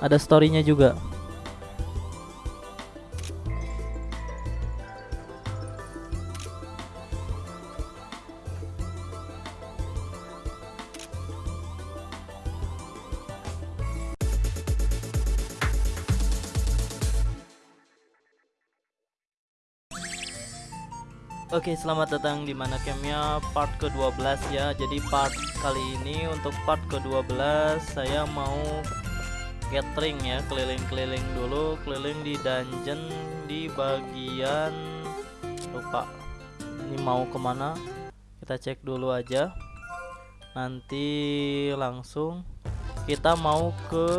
ada storynya juga. Oke selamat datang di mana campnya part ke-12 ya. Jadi part kali ini untuk part ke-12 saya mau gathering ya Keliling-keliling dulu Keliling di dungeon di bagian Lupa Ini mau ke mana. Kita cek dulu aja. Nanti langsung Kita mau ke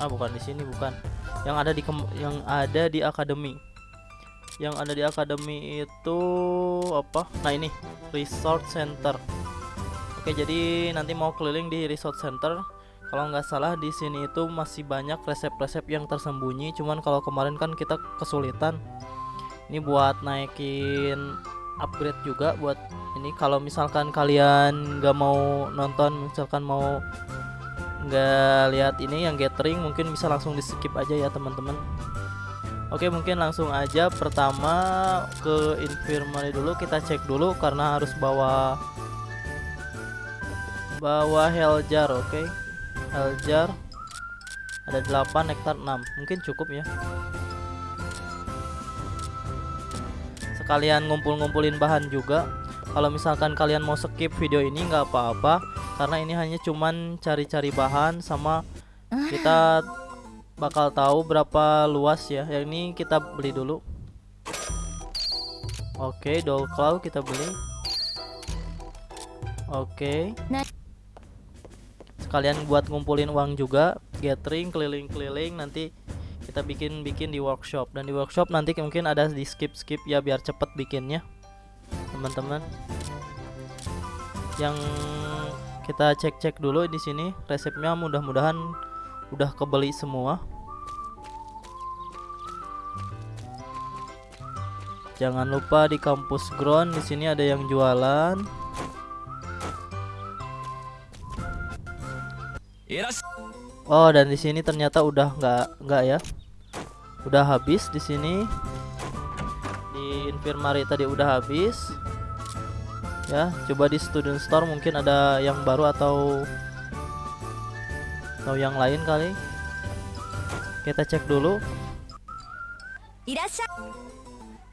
Ah bukan di sini bukan. Yang ada di yang ada di akademi. Yang ada di akademi itu apa? Nah ini resort center. Oke jadi nanti mau keliling di resort center kalau nggak salah di sini itu masih banyak resep-resep yang tersembunyi. Cuman kalau kemarin kan kita kesulitan. Ini buat naikin upgrade juga buat ini. Kalau misalkan kalian nggak mau nonton misalkan mau nggak lihat ini yang gathering mungkin bisa langsung di skip aja ya teman-teman. Oke mungkin langsung aja. Pertama ke infirmary dulu. Kita cek dulu karena harus bawa bawa heljar oke? okay? Heljar ada 8 hektar 6 mungkin cukup ya. Sekalian ngumpul-ngumpulin bahan juga. Kalau misalkan kalian mau skip video ini nggak apa-apa. Karena ini hanya cuman cari-cari bahan sama kita bakal tahu berapa luas ya. Yang ini kita beli dulu. Oke okay, doll claw kita beli. Oke. Okay. Sekalian buat ngumpulin uang juga gathering keliling-keliling nanti kita bikin-bikin di workshop. Dan di workshop nanti mungkin ada di skip-skip ya biar cepet bikinnya teman-teman. Yang kita cek-cek dulu di sini resepnya mudah-mudahan udah kebeli semua. Jangan lupa di kampus ground di sini ada yang jualan oh dan di sini ternyata udah nggak nggak ya? Udah habis di sini. Di infirmary tadi udah habis. Ya coba di student store mungkin ada yang baru atau atau yang lain kali. Kita cek dulu.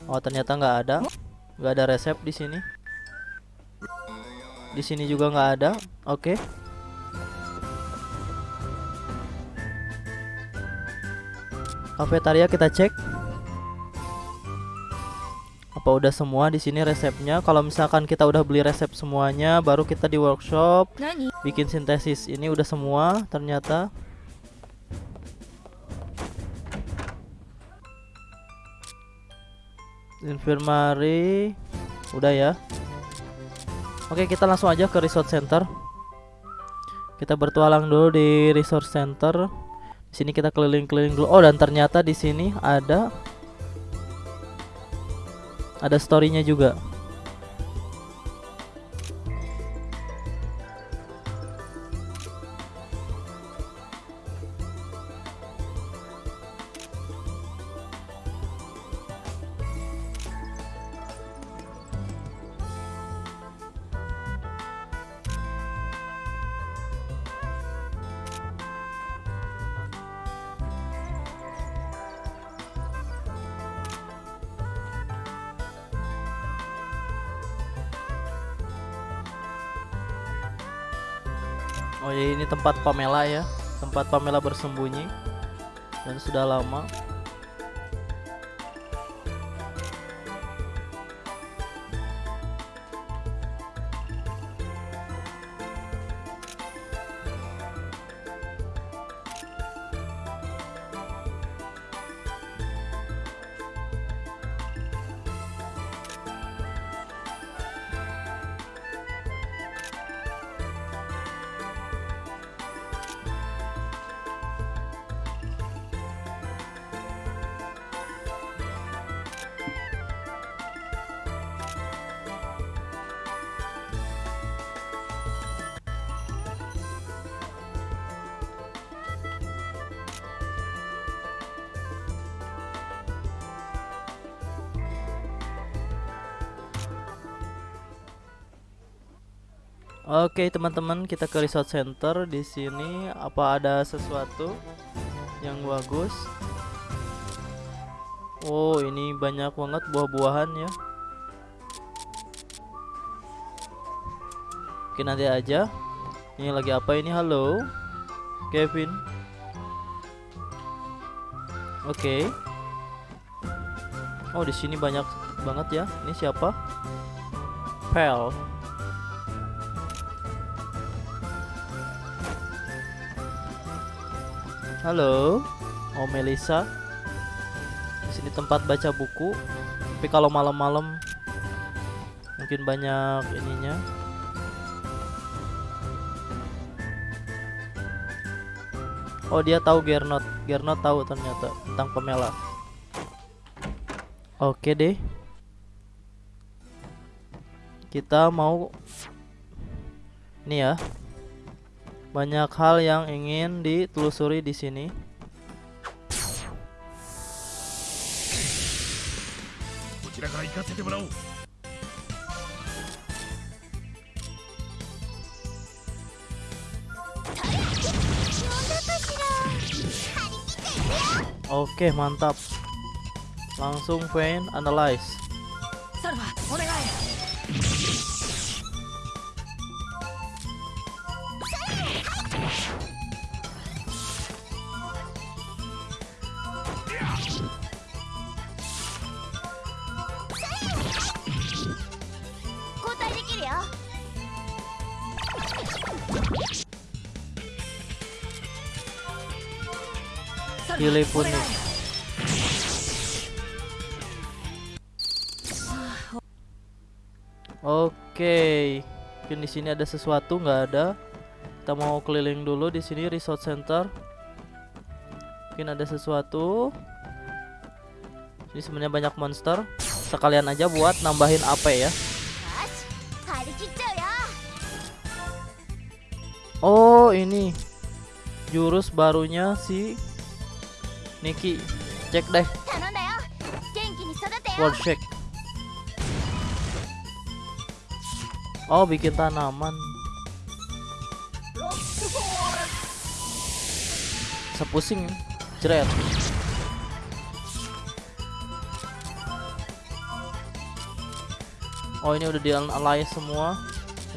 Oh ternyata nggak ada. Nggak ada resep di sini. Di sini juga nggak ada. Oke. okay. Kafetaria kita cek. Apa udah semua di sini resepnya? Kalau misalkan kita udah beli resep semuanya baru kita di workshop. Nani? bikin sintesis. Ini udah semua ternyata. Infirmary. Udah ya. Oke kita langsung aja ke resort center. Kita bertualang dulu di resort center sini kita keliling-keliling dulu. Oh dan ternyata di sini ada ada storynya juga Oh ya ini tempat Pamela ya. Tempat Pamela bersembunyi. Dan sudah lama Oke teman-teman kita ke resort center. Di sini apa ada sesuatu yang bagus? Oh ini banyak banget buah-buahan ya. Oke nanti aja. Ini lagi apa ini? Halo Kevin. Oke. Oh di sini banyak banget ya. Ini siapa? Pel Halo, Oh Melisa. Di sini tempat baca buku. Tapi kalau malam-malam mungkin banyak ininya. Oh dia tahu Gernot. Gernot tahu ternyata tentang pemela. Oke deh. Kita mau ini ya banyak hal yang ingin ditelusuri di sini. Oke, mantap. Langsung Vayne analyze. Pilih pun nih. Oke, mungkin di sini ada sesuatu nggak ada. Kita mau keliling dulu di sini resort center. Mungkin ada sesuatu. Ini sebenarnya banyak monster. Sekalian aja buat nambahin AP ya. Oh ini jurus barunya si Niki cek deh. World Shake Oh bikin tanaman. Sepusing Jeret Oh ini udah di alliance semua.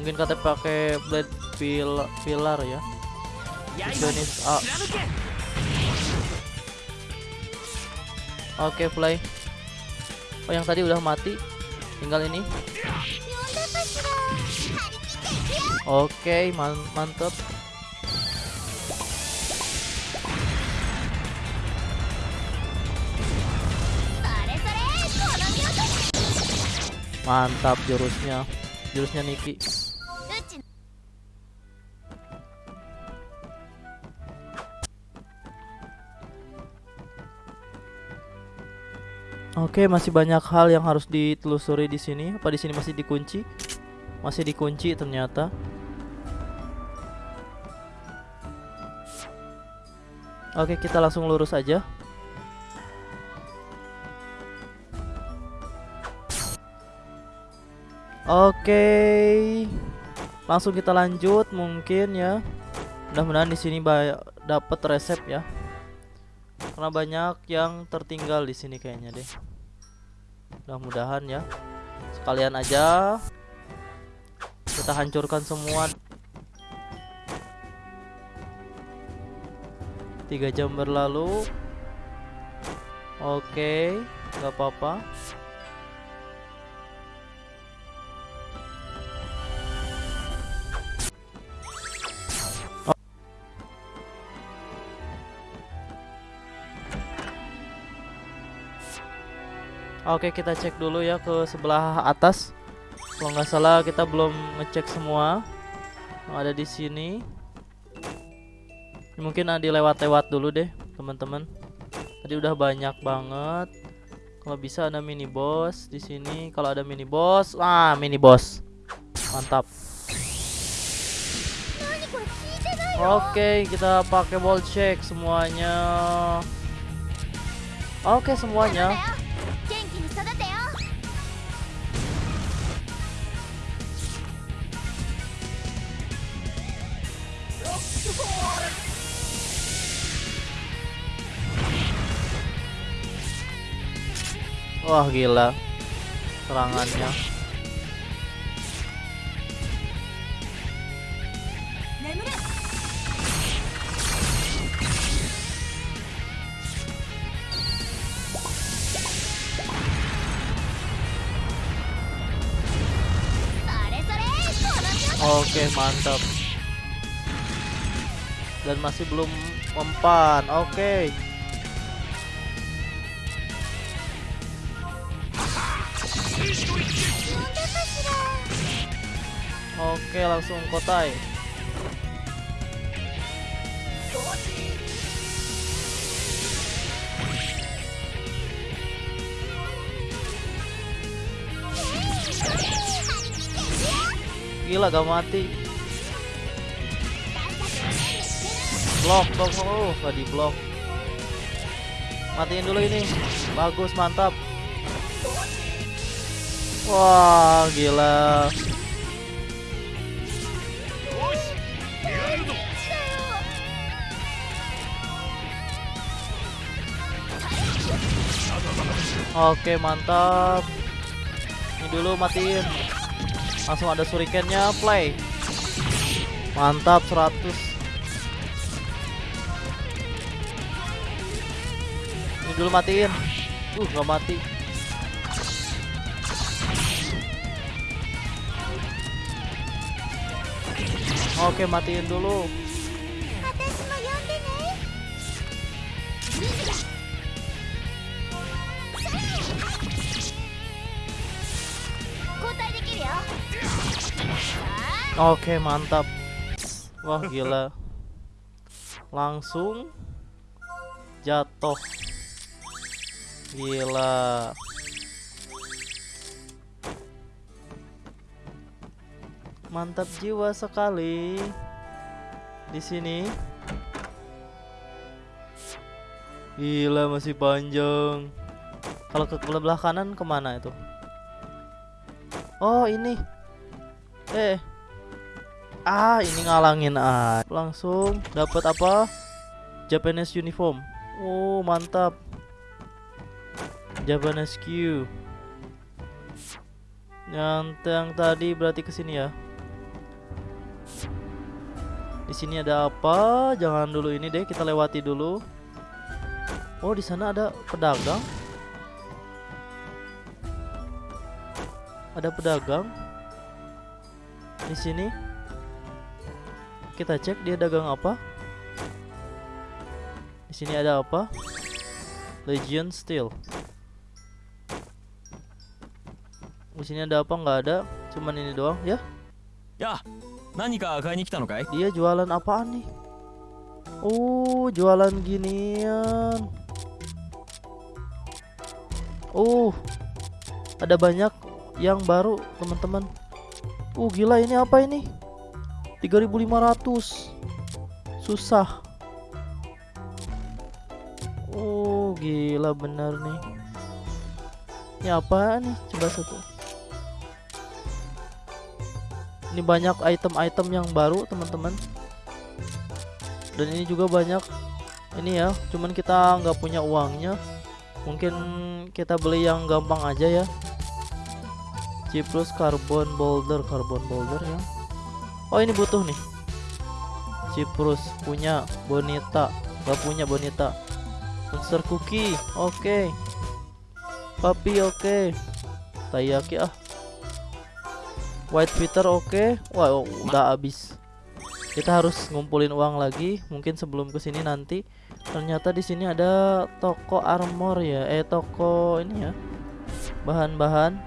Mungkin katanya pakai blade pil pilar ya. Finish up Oke okay, play Oh yang tadi udah mati. Tinggal ini. Oke man mantep. Mantap jurusnya. Jurusnya Niki Oke, masih banyak hal yang harus ditelusuri di sini. Apa di sini masih dikunci? Masih dikunci ternyata. Oke, kita langsung lurus aja. Oke. Langsung kita lanjut mungkin ya. Mudah-mudahan di sini dapat resep ya. Karena banyak yang tertinggal di sini kayaknya deh. Mudah-mudahan ya. Sekalian aja kita hancurkan semua. Tiga jam berlalu. Oke, nggak apa-apa. Oke kita cek dulu ya ke sebelah atas. Kalau nggak salah kita belum ngecek semua yang ada di sini. Mungkin ada lewat-lewat dulu deh teman-teman. Tadi udah banyak banget. Kalau bisa ada mini boss di sini. Kalau ada mini boss, ah mini boss, mantap. Oke kita pakai ball check semuanya. Oke semuanya. Wah gila. Serangannya. Oke mantap. Dan masih belum mempan. Oke Oke langsung kotai. Gila gak mati. Blok blok oh gak di blok. Matiin dulu ini. Bagus mantap Wah gila. Oke mantap. Ini dulu matiin. Langsung ada surikennya play. Mantap 100 Ini dulu matiin. Uh gak mati Oke matiin dulu. Oke mantap. Wah gila. Langsung Jatuh. Gila Mantap jiwa sekali di sini. Gila masih panjang. Kalau ke sebelah kanan ke mana itu? Oh ini. Eh. Ah ini ngalangin ah. Langsung dapat apa? Japanese uniform. Oh mantap. Japanese Q. Yang yang tadi berarti ke sini ya. Di sini ada apa? Jangan dulu ini deh, kita lewati dulu. Oh, di sana ada pedagang. Ada pedagang. Di sini. Kita cek dia dagang apa. Di sini ada apa? Legion Steel. Di sini ada apa? Nggak ada. Cuman ini doang ya. Ya, Nani? Dia jualan apaan nih? Oh, jualan ginian. Oh, ada banyak yang baru teman-teman. Uh, gila ini apa ini? 3500. Susah. Oh, gila bener nih. Ini apa nih? Coba satu. Ini banyak item-item yang baru, teman-teman. Dan ini juga banyak ini ya, cuman kita nggak punya uangnya. Mungkin kita beli yang gampang aja ya. Ciprus carbon boulder, carbon boulder ya. Oh, ini butuh nih. Ciprus punya bonita, nggak punya bonita. Monster cookie, oke. Papi oke. Tayaki ah. White Peter oke. Wah, oh, udah habis. Kita harus ngumpulin uang lagi. Mungkin sebelum ke sini nanti. Ternyata di sini ada toko armor ya. Eh, toko ini ya. Bahan-bahan.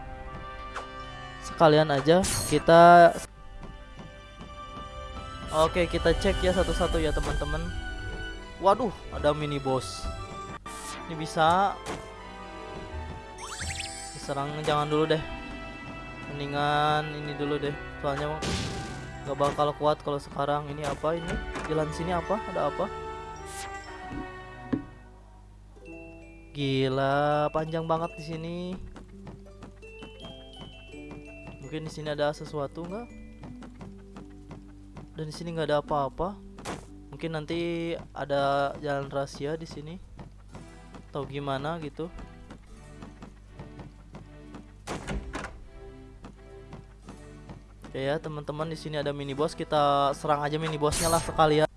Sekalian aja kita. Oke, kita cek ya satu-satu ya teman-teman. Waduh, ada mini boss. Ini bisa. Diserang jangan dulu deh mendingan ini dulu deh. Soalnya nggak bakal kuat kalau sekarang. Ini apa ini? Jalan sini apa? Ada apa? Gila panjang banget di sini. Mungkin di sini ada sesuatu nggak? Dan di sini nggak ada apa-apa. Mungkin nanti ada jalan rahasia di sini. Atau gimana gitu Oke ya teman-teman di sini ada mini boss kita serang aja mini bossnya lah sekalian.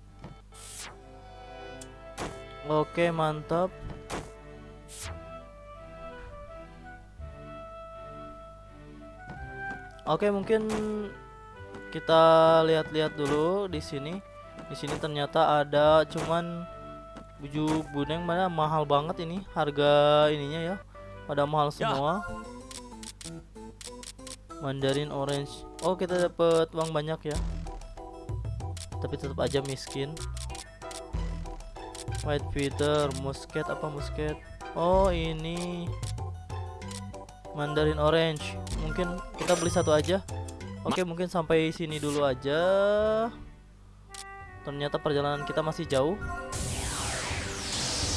Oke mantap. Oke mungkin kita lihat-lihat dulu di sini. Di sini ternyata ada cuman buju buneng mana mahal banget ini harga ininya ya. Pada mahal semua. Mandarin orange. Oh, kita dapat uang banyak ya. Tapi tetap aja miskin. White feather, musket apa musket? Oh, ini Mandarin orange. Mungkin kita beli satu aja. Oke, mungkin sampai sini dulu aja. Ternyata perjalanan kita masih jauh.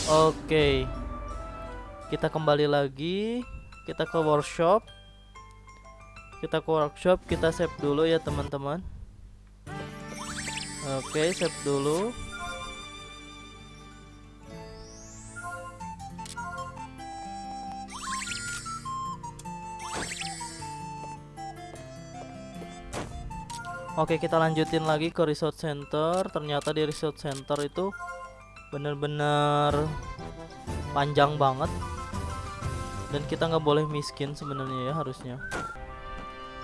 Oke. Kita kembali lagi. Kita ke workshop kita ke workshop kita save dulu ya teman-teman. Oke save dulu. Oke kita lanjutin lagi ke resort center. Ternyata di resort center itu Bener-bener Panjang banget. Dan kita nggak boleh miskin sebenarnya ya harusnya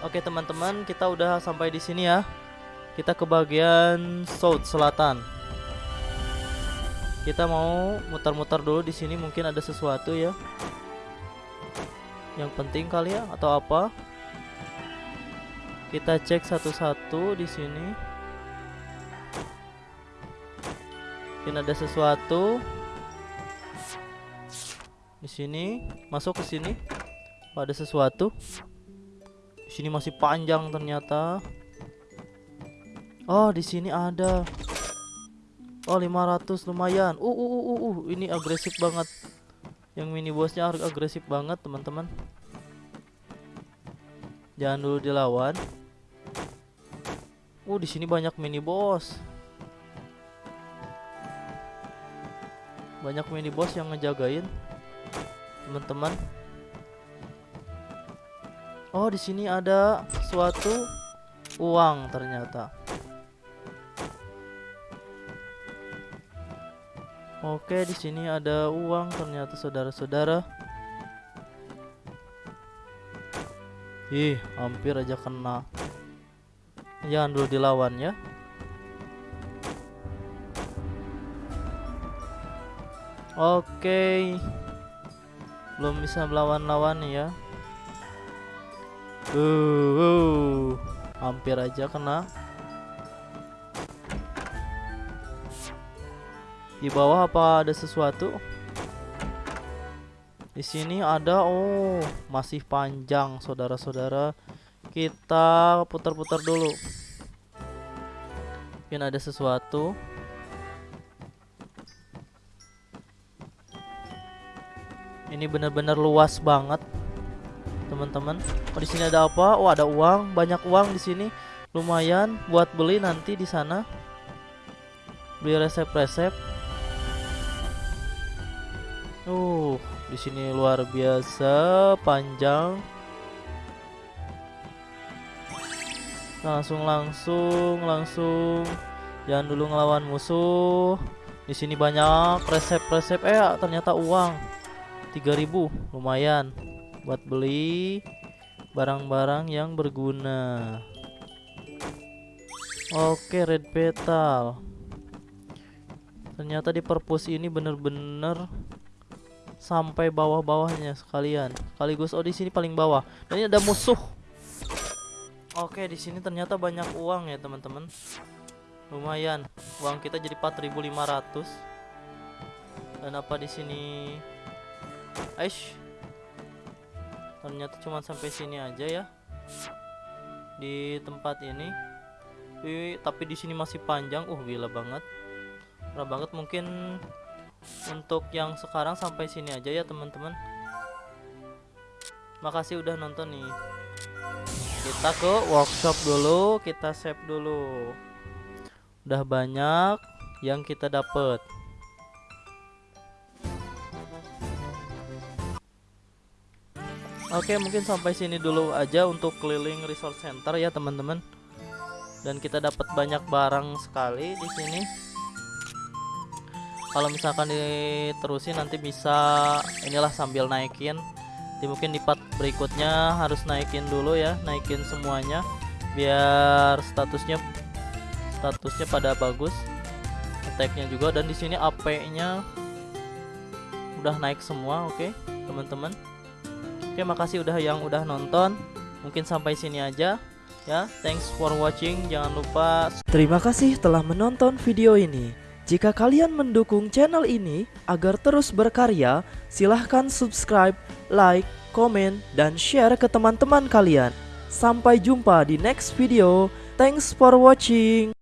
Oke teman-teman, kita udah sampai di sini ya. Kita ke bagian south selatan. Kita mau muter-muter dulu di sini, mungkin ada sesuatu ya. Yang penting kali ya atau apa? Kita cek satu-satu di sini. Mungkin ada sesuatu. Di sini, masuk ke sini. Ada sesuatu sini masih panjang ternyata. Oh, di sini ada. Oh, 500 lumayan. Uh, uh, uh, uh, uh. ini agresif banget. Yang mini bossnya agresif banget, teman-teman. Jangan dulu dilawan. Uh, di sini banyak mini boss. Banyak mini boss yang ngejagain. Teman-teman. Oh, di sini ada suatu uang ternyata. Oke, di sini ada uang ternyata saudara-saudara. Ih, hampir aja kena. Jangan dulu dilawan ya. Oke. Belum bisa melawan-lawan ya. Uh, uh, hampir aja kena. Di bawah apa ada sesuatu? Di sini ada oh, masih panjang saudara-saudara. Kita putar-putar dulu. Mungkin ada sesuatu. Ini benar-benar luas banget teman-teman. Oh, di sini ada apa? Oh, ada uang, banyak uang di sini. Lumayan buat beli nanti di sana. Beli resep-resep. Uh, di sini luar biasa panjang. Langsung langsung langsung jangan dulu ngelawan musuh. Di sini banyak resep-resep eh ternyata uang 3000 lumayan buat beli barang-barang yang berguna. Oke, red petal. Ternyata di perpus ini bener-bener sampai bawah-bawahnya sekalian. Sekaligus oh di sini paling bawah. Dan ini ada musuh. Oke, di sini ternyata banyak uang ya, teman-teman. Lumayan. Uang kita jadi 4.500. Dan apa di sini? Aish, ternyata cuma sampai sini aja ya. Di tempat ini. Wih, tapi di sini masih panjang. Uh gila banget. Parah banget mungkin untuk yang sekarang sampai sini aja ya teman-teman. Makasih udah nonton nih. Kita ke workshop dulu kita save dulu. Udah banyak yang kita dapat Oke, mungkin sampai sini dulu aja untuk keliling resort center ya, teman-teman. Dan kita dapat banyak barang sekali di sini. Kalau misalkan diterusin nanti bisa inilah sambil naikin. Di mungkin di part berikutnya harus naikin dulu ya, naikin semuanya biar statusnya statusnya pada bagus. Attack-nya juga dan di sini AP-nya udah naik semua, oke, teman-teman. Oke, makasih udah yang udah nonton. Mungkin sampai sini aja ya. Thanks for watching. Jangan lupa Terima kasih telah menonton video ini. Jika kalian mendukung channel ini agar terus berkarya, silahkan subscribe, like, komen, dan share ke teman-teman kalian. Sampai jumpa di next video. Thanks for watching.